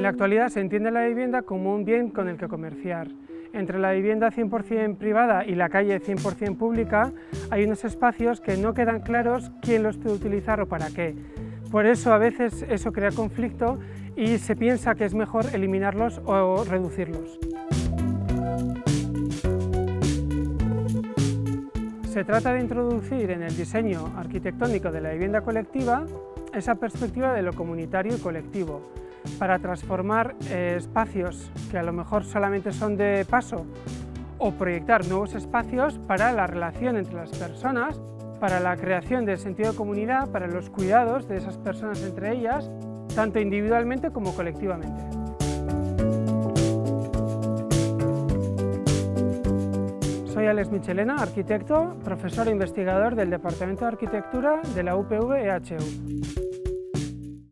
En la actualidad se entiende la vivienda como un bien con el que comerciar. Entre la vivienda 100% privada y la calle 100% pública hay unos espacios que no quedan claros quién los puede utilizar o para qué. Por eso a veces eso crea conflicto y se piensa que es mejor eliminarlos o reducirlos. Se trata de introducir en el diseño arquitectónico de la vivienda colectiva esa perspectiva de lo comunitario y colectivo, para transformar eh, espacios que a lo mejor solamente son de paso o proyectar nuevos espacios para la relación entre las personas, para la creación del sentido de comunidad, para los cuidados de esas personas entre ellas, tanto individualmente como colectivamente. Soy Alex Michelena, arquitecto, profesor e investigador del Departamento de Arquitectura de la UPV EHU.